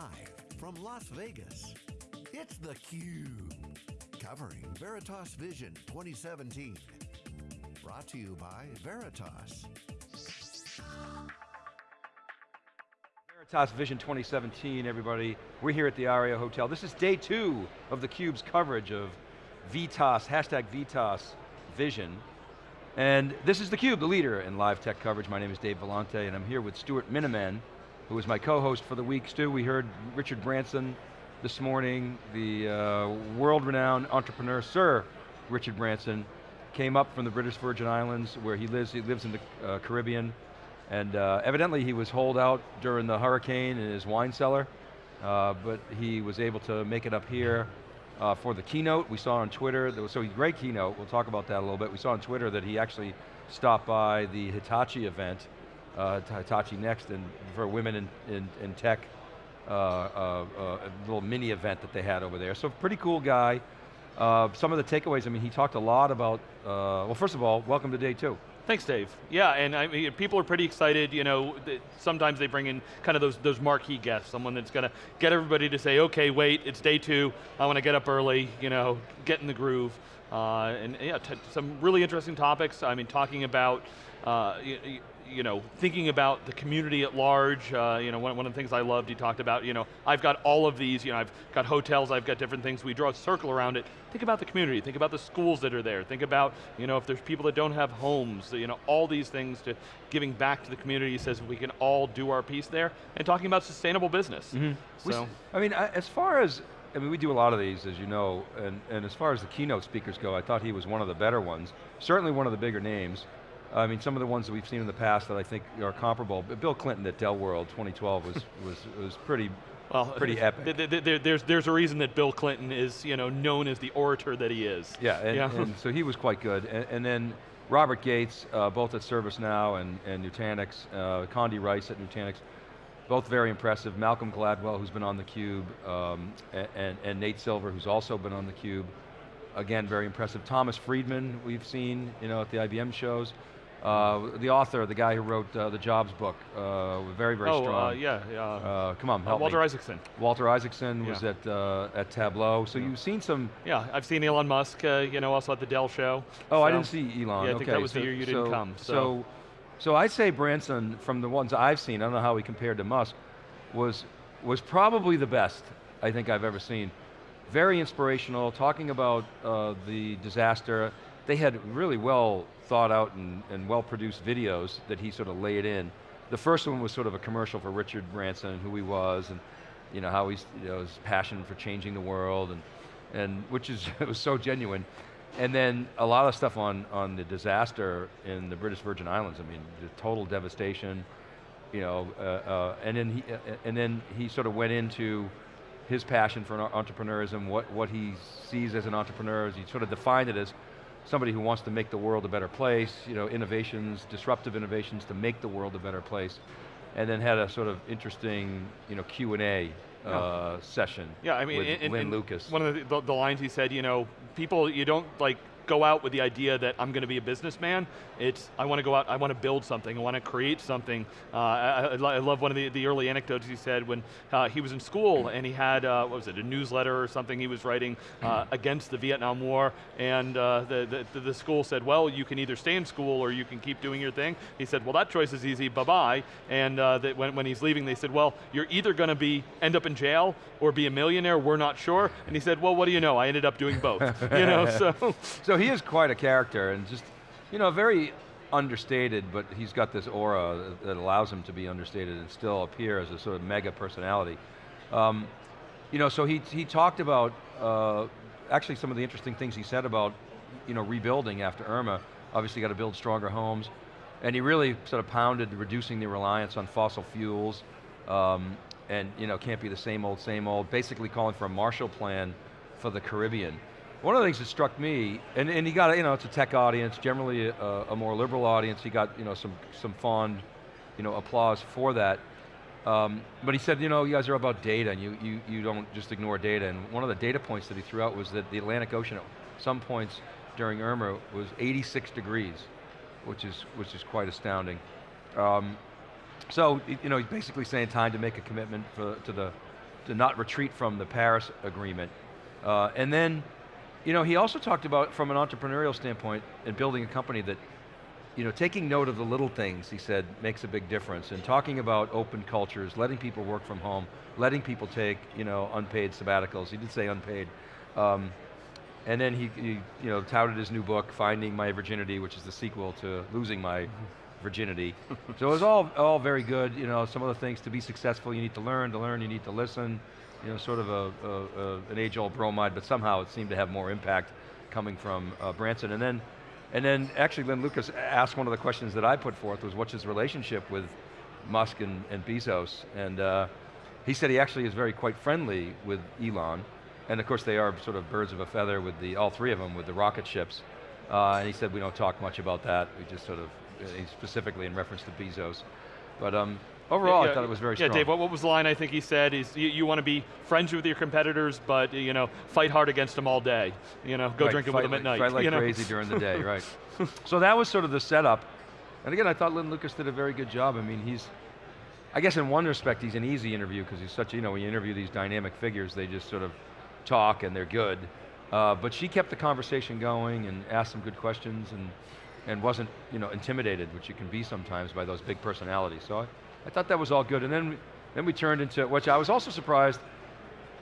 Live from Las Vegas, it's theCUBE. Covering Veritas Vision 2017. Brought to you by Veritas. Veritas Vision 2017, everybody. We're here at the Aria Hotel. This is day two of theCUBE's coverage of VITAS, hashtag VITAS Vision. And this is theCUBE, the leader in live tech coverage. My name is Dave Vellante, and I'm here with Stuart Miniman, who is my co-host for the week. Stu, we heard Richard Branson this morning, the uh, world-renowned entrepreneur, Sir Richard Branson, came up from the British Virgin Islands, where he lives, he lives in the uh, Caribbean, and uh, evidently he was holed out during the hurricane in his wine cellar, uh, but he was able to make it up here uh, for the keynote. We saw on Twitter, there was, so great keynote, we'll talk about that a little bit. We saw on Twitter that he actually stopped by the Hitachi event, uh, Hitachi Next, and for women in, in, in tech, uh, uh, uh, a little mini event that they had over there. So pretty cool guy. Uh, some of the takeaways, I mean, he talked a lot about, uh, well first of all, welcome to day two. Thanks, Dave. Yeah, and I mean, people are pretty excited. You know, sometimes they bring in kind of those those marquee guests, someone that's going to get everybody to say, okay, wait, it's day two. I want to get up early. You know, get in the groove. Uh, and yeah, some really interesting topics. I mean, talking about uh, you know, thinking about the community at large, uh, you know, one, one of the things I loved, he talked about, you know, I've got all of these, you know, I've got hotels, I've got different things, we draw a circle around it. Think about the community, think about the schools that are there, think about, you know, if there's people that don't have homes, you know, all these things to giving back to the community, he says we can all do our piece there, and talking about sustainable business. Mm -hmm. So. I mean, as far as, I mean, we do a lot of these, as you know, and, and as far as the keynote speakers go, I thought he was one of the better ones. Certainly one of the bigger names. I mean, some of the ones that we've seen in the past that I think are comparable, but Bill Clinton at Dell World 2012 was, was, was pretty, well, pretty epic. there's, there's a reason that Bill Clinton is you know, known as the orator that he is. Yeah, and, yeah. and so he was quite good. And, and then Robert Gates, uh, both at ServiceNow and, and Nutanix, uh, Condi Rice at Nutanix, both very impressive. Malcolm Gladwell, who's been on theCUBE, um, and, and Nate Silver, who's also been on theCUBE. Again, very impressive. Thomas Friedman, we've seen you know, at the IBM shows. Uh, the author, the guy who wrote uh, the Jobs book, uh, very, very oh, strong. Oh, yeah, yeah. Uh, come on, help Walter me. Isaacson. Walter Isaacson yeah. was at uh, at Tableau. So yeah. you've seen some. Yeah, I've seen Elon Musk. you know, also at the Dell show. Oh, so. I didn't see Elon. Yeah, I think okay. that was so, the year you so, didn't come. So. so, I'd say Branson, from the ones I've seen, I don't know how he compared to Musk, was was probably the best I think I've ever seen. Very inspirational, talking about the disaster. They had really well thought out and, and well-produced videos that he sort of laid in. The first one was sort of a commercial for Richard Branson, and who he was, and you know, how he's, you know, his passion for changing the world, and, and which is, it was so genuine. And then a lot of stuff on, on the disaster in the British Virgin Islands. I mean, the total devastation, you know, uh, uh, and then he, uh, and then he sort of went into his passion for entrepreneurism, what, what he sees as an entrepreneur, he sort of defined it as somebody who wants to make the world a better place, you know, innovations, disruptive innovations to make the world a better place, and then had a sort of interesting, you know, Q&A uh, session yeah, I mean, with and, Lynn and Lucas. One of the, the, the lines he said, you know, people, you don't like go out with the idea that I'm going to be a businessman. It's, I want to go out, I want to build something, I want to create something. Uh, I, I, love one of the, the early anecdotes he said when uh, he was in school and he had, uh, what was it, a newsletter or something he was writing uh, against the Vietnam War and uh, the, the, the, school said, well, you can either stay in school or you can keep doing your thing. He said, well, that choice is easy, bye-bye. And uh, when, when he's leaving, they said, well, you're either going to be, end up in jail or be a millionaire, we're not sure. And he said, well, what do you know? I ended up doing both. you know, so. so he is quite a character and just, you know, very understated, but he's got this aura that allows him to be understated and still appear as a sort of mega personality. Um, you know, so he, he talked about, uh, actually some of the interesting things he said about, you know, rebuilding after Irma. Obviously got to build stronger homes. And he really sort of pounded reducing the reliance on fossil fuels, um, and you know, can't be the same old, same old, basically calling for a Marshall Plan for the Caribbean. One of the things that struck me, and, and he got, you know, it's a tech audience, generally a, a, more liberal audience, he got, you know, some, some fond, you know, applause for that. Um, but he said, you know, you guys are about data and you, you, you don't just ignore data. And one of the data points that he threw out was that the Atlantic Ocean at some points during Irma was 86 degrees, which is, which is quite astounding. Um, so, you know, he's basically saying time to make a commitment for, to the to not retreat from the Paris Agreement. Uh, and then, you know, he also talked about from an entrepreneurial standpoint and building a company that, you know, taking note of the little things, he said, makes a big difference. And talking about open cultures, letting people work from home, letting people take, you know, unpaid sabbaticals. He did say unpaid. Um, and then he, he, you know, touted his new book, Finding My Virginity, which is the sequel to Losing My Virginity. so it was all, all very good, you know, some of the things to be successful, you need to learn, to learn, you need to listen, you know, sort of a, a, a an age-old bromide, but somehow it seemed to have more impact coming from uh, Branson. And then, and then actually Lynn Lucas asked one of the questions that I put forth was what's his relationship with Musk and, and Bezos? And uh, he said he actually is very quite friendly with Elon, and of course they are sort of birds of a feather with the, all three of them with the rocket ships. Uh, and he said we don't talk much about that, we just sort of, uh, specifically in reference to Bezos. But um, overall yeah, I thought it was very yeah, strong. Dave, what, what was the line I think he said? Is you, you want to be friends with your competitors, but you know, fight hard against them all day. You know, go Right, drinking with them at night. Fight like you know? crazy during the day, right. so that was sort of the setup. And again, I thought Lynn Lucas did a very good job. I mean, he's, I guess in one respect, he's an easy interview because he's such, you know, when you interview these dynamic figures, they just sort of talk and they're good. Uh, but she kept the conversation going and asked some good questions and, and wasn't, you know, intimidated, which you can be sometimes by those big personalities. So I, I thought that was all good. And then, then we turned into, which I was also surprised,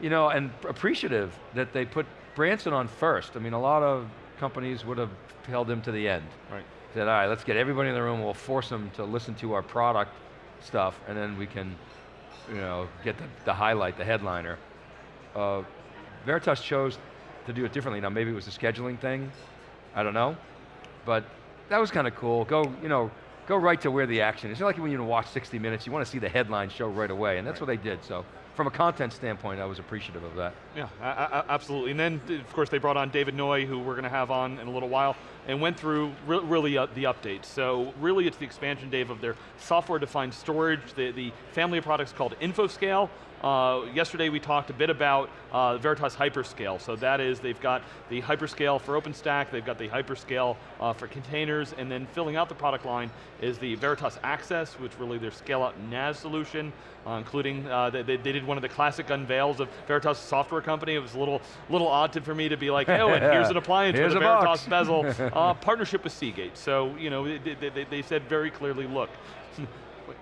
you know, and appreciative that they put Branson on first. I mean, a lot of companies would have held him to the end. Right. Said, all right, let's get everybody in the room, we'll force them to listen to our product stuff, and then we can, you know, get the, the highlight, the headliner. Uh, Veritas chose to do it differently. Now, maybe it was a scheduling thing, I don't know, but that was kind of cool. Go, you know, go right to where the action is. It's not like when you watch 60 Minutes, you want to see the headline show right away, and that's what they did. So, from a content standpoint, I was appreciative of that. Yeah, absolutely. And then, of course, they brought on David Noy, who we're going to have on in a little while, and went through re really uh, the updates. So really, it's the expansion, Dave, of their software-defined storage, the, the family of products called InfoScale. Uh, yesterday we talked a bit about uh, Veritas Hyperscale. So that is, they've got the Hyperscale for OpenStack, they've got the Hyperscale uh, for containers, and then filling out the product line is the Veritas Access, which really their scale-out NAS solution, uh, including, uh, they, they did one of the classic unveils of Veritas software company. It was a little, little odd to, for me to be like, oh, and here's an appliance Here's with a Veritas bezel, uh, partnership with Seagate. So, you know, they, they- they said very clearly, look,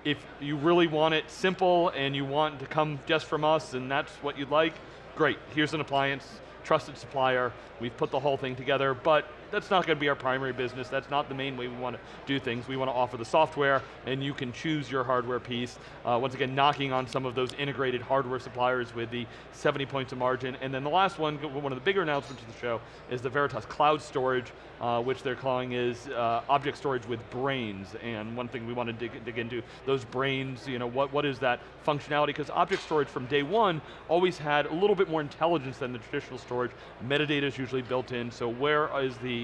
if you really want it simple and you want to come just from us and that's what you'd like, great, here's an appliance, trusted supplier, we've put the whole thing together, but that's not going to be our primary business, that's not the main way we want to do things. We want to offer the software and you can choose your hardware piece. Uh, once again, knocking on some of those integrated hardware suppliers with the 70 points of margin. And then the last one, one of the bigger announcements of the show, is the Veritas Cloud Storage, uh, which they're calling is uh, object storage with brains. And one thing we want to dig, dig into, those brains, you know, what, what is that functionality? Because object storage from day one always had a little bit more intelligence than the traditional storage. Metadata is usually built in, so where is the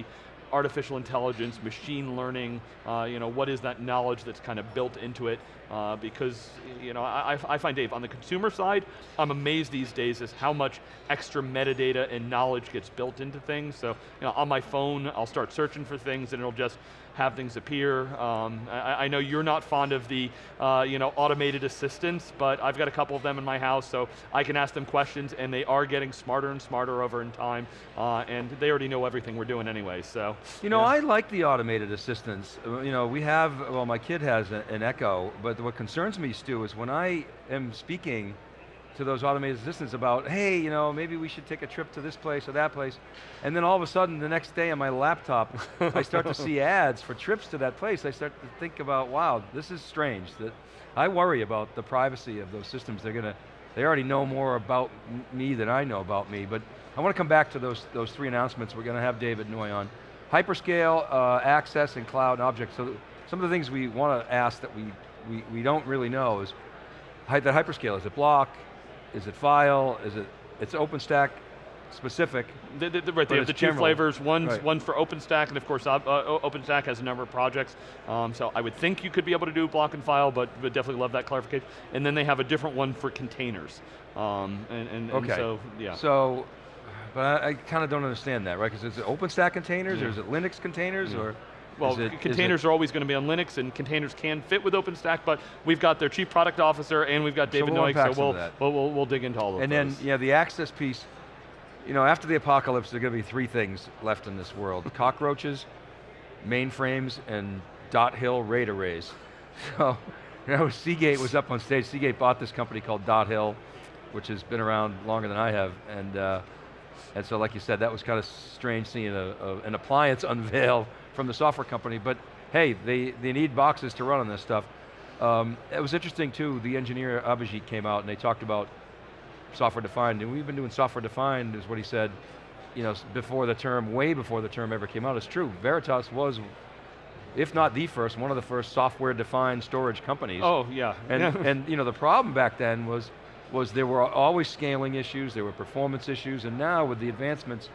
artificial intelligence, machine learning, uh, you know, what is that knowledge that's kind of built into it? Uh, because, you know, I, I find, Dave, on the consumer side, I'm amazed these days as how much extra metadata and knowledge gets built into things. So, you know, on my phone, I'll start searching for things and it'll just have things appear. Um, I, I know you're not fond of the, uh, you know, automated assistants, but I've got a couple of them in my house, so I can ask them questions and they are getting smarter and smarter over in time, uh, and they already know everything we're doing anyway, so. You know, yeah. I like the automated assistants. Uh, You know, we have, well, my kid has a, an Echo, but what concerns me, Stu, is when I am speaking to those automated assistants about, hey, you know, maybe we should take a trip to this place or that place, and then all of a sudden, the next day on my laptop, I start to see ads for trips to that place. I start to think about, wow, this is strange. That I worry about the privacy of those systems. They're going to, they already know more about me than I know about me, but I want to come back to those, those three announcements. We're going to have David Noy on. Hyperscale, uh, access, and cloud and objects. So some of the things we want to ask that we, we, we don't really know is, that hyperscale, is it block? Is it file? Is it, it's OpenStack specific? The, the, right, they have the two general. flavors. One's, Right. one's for OpenStack, and of course, uh, uh, OpenStack has a number of projects. Um, so I would think you could be able to do block and file, but would definitely love that clarification. And then they have a different one for containers. Um, and, and, and Okay. so, yeah. So, but I, I kind of don't understand that, right? Because is it OpenStack containers or is it Linux containers Yeah. or, well, it- containers are always going to be on Linux, and containers can fit with OpenStack. But we've got their chief product officer, and we've got So David we'll Noy, so we'll, we'll, we'll we'll dig into all of And those. then, yeah, the access piece, you know, after the apocalypse, there are going to be three things left in this world. Cockroaches, mainframes, and dot hill RAID arrays. So, you know, Seagate was up on stage. Seagate bought this company called Dot Hill, which has been around longer than I have. And, uh, and so, like you said, that was kind of strange seeing a, a, an appliance unveil from the software company. But hey, they, they need boxes to run on this stuff. Um, it was interesting too, the engineer Abhijit came out and they talked about software defined, and we've been doing software defined, is what he said, you know, before the term, way before the term ever came out. It's true, Veritas was, if not the first, one of the first software defined storage companies. oh yeah, And, yeah. and you know, the problem back then was, was there were always scaling issues, there were performance issues, and now with the advancements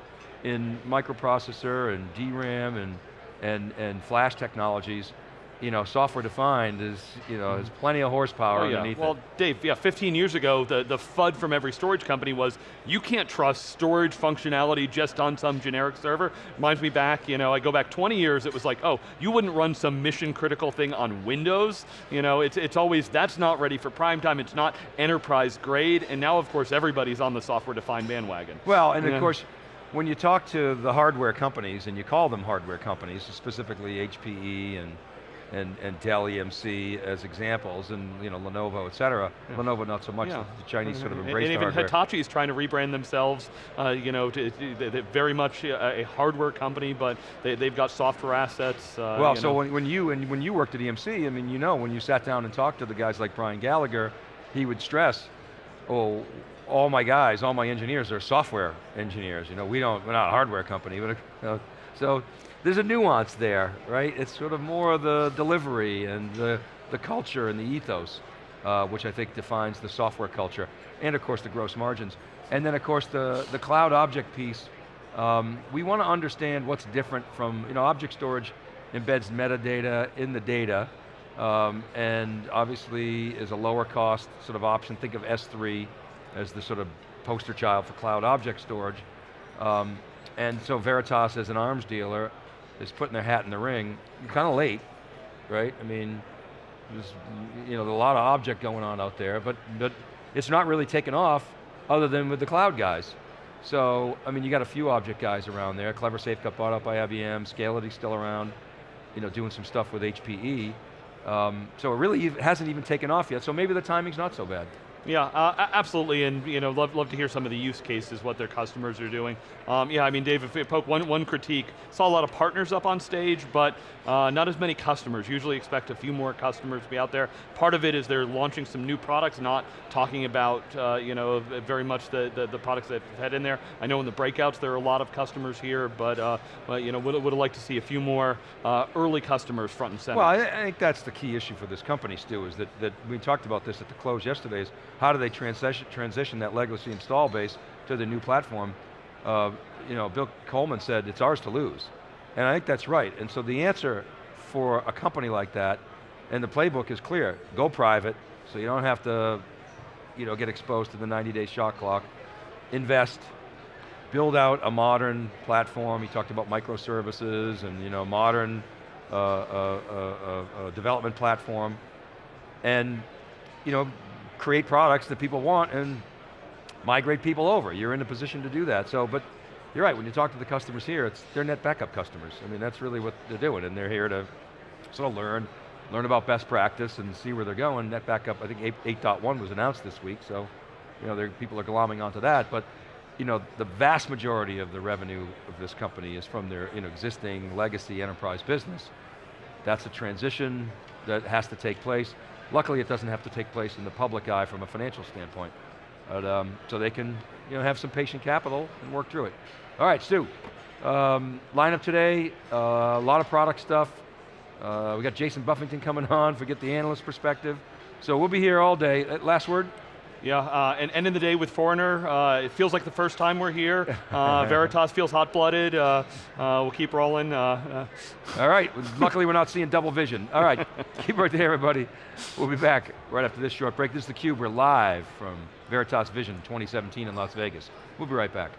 in microprocessor and DRAM and, and, and flash technologies, you know, software defined is, you know, has mm-hmm. plenty of horsepower Oh, yeah. underneath Well, it. Dave, yeah, 15 years ago, the, the FUD from every storage company was, you can't trust storage functionality just on some generic server. Reminds me back, you know, I go back 20 years, it was like, oh, you wouldn't run some mission critical thing on Windows. You know, it's, it's always, that's not ready for prime time, it's not enterprise grade, and now of course everybody's on the software defined bandwagon. Well, and Yeah. of course, when you talk to the hardware companies, and you call them hardware companies, specifically HPE and, and, and Dell EMC as examples, and you know, Lenovo, et cetera. Lenovo not so much, Yeah. the Chinese sort of And- embraced and the even. Hitachi is trying to rebrand themselves, uh, you know, to, to- very much a, a hardware company, but they, they've got software assets. Uh, Well, so know. when, when you and when you worked at EMC, I mean, you know, when you sat down and talked to the guys like Brian Gallagher, he would stress, "Oh, all my guys, all my engineers are software engineers. You know, we don't, we're not a hardware company, but you know, so there's a nuance there, right? It's sort of more the delivery and the the culture and the ethos, uh, which I think defines the software culture, and of course the gross margins, and then of course the the cloud object piece. Um, we want to understand what's different from, you know, object storage embeds metadata in the data, um, and obviously is a lower cost sort of option. Think of S3 as the sort of poster child for cloud object storage. Um, and so Veritas as an arms dealer is putting their hat in the ring, kind of late, right? I mean, there's you know, a lot of object going on out there, but, but it's not really taken off other than with the cloud guys. So, I mean, you got a few object guys around there. Cleversafe got bought up by IBM, Scality's still around, you know, doing some stuff with HPE. Um, so it really hasn't even taken off yet, so maybe the timing's not so bad. Yeah, uh, absolutely, and you know, love, love to hear some of the use cases, what their customers are doing. Um, yeah, I mean, Dave, if we poke one, one critique, saw a lot of partners up on stage, but uh, not as many customers. Usually expect a few more customers to be out there. Part of it is they're launching some new products, not talking about, uh, you know, very much the, the, the products that have had in there. I know in the breakouts there are a lot of customers here, but, uh, but you know, would, would liked to see a few more uh, early customers front and center. Well, I, I think that's the key issue for this company, Stu, is that, that we talked about this at the close yesterday, is how do they transition, transition that legacy install base to the new platform? Uh, you know, Bill Coleman said, it's ours to lose. And I think that's right. And so the answer for a company like that, and the playbook is clear, go private, so you don't have to you know, get exposed to the 90-day shot clock, invest, build out a modern platform. He talked about microservices and you know, modern uh, uh, uh, uh, development platform, and you know, create products that people want and migrate people over. You're in a position to do that. So, but you're right, when you talk to the customers here, it's they're NetBackup customers. I mean, that's really what they're doing, and they're here to sort of learn, learn about best practice and see where they're going. NetBackup, I think 8.1 was announced this week, so you know, people are glomming onto that, but you know, the vast majority of the revenue of this company is from their you know, existing legacy enterprise business. That's a transition that has to take place. Luckily, it doesn't have to take place in the public eye from a financial standpoint. But, um, so they can you know, have some patient capital and work through it. All right, Stu, um, lineup today, uh, a lot of product stuff. Uh, we got Jason Buffington coming on, forget the analyst perspective. So we'll be here all day. Uh, Last word? Yeah, uh, and ending the day with Foreigner. Uh, it feels like the first time we're here. Uh, Veritas feels hot-blooded. Uh, uh, we'll keep rolling. Uh, All right, luckily we're not seeing double vision. All right, keep right there everybody. We'll be back right after this short break. This is theCUBE, we're live from Veritas Vision 2017 in Las Vegas. We'll be right back.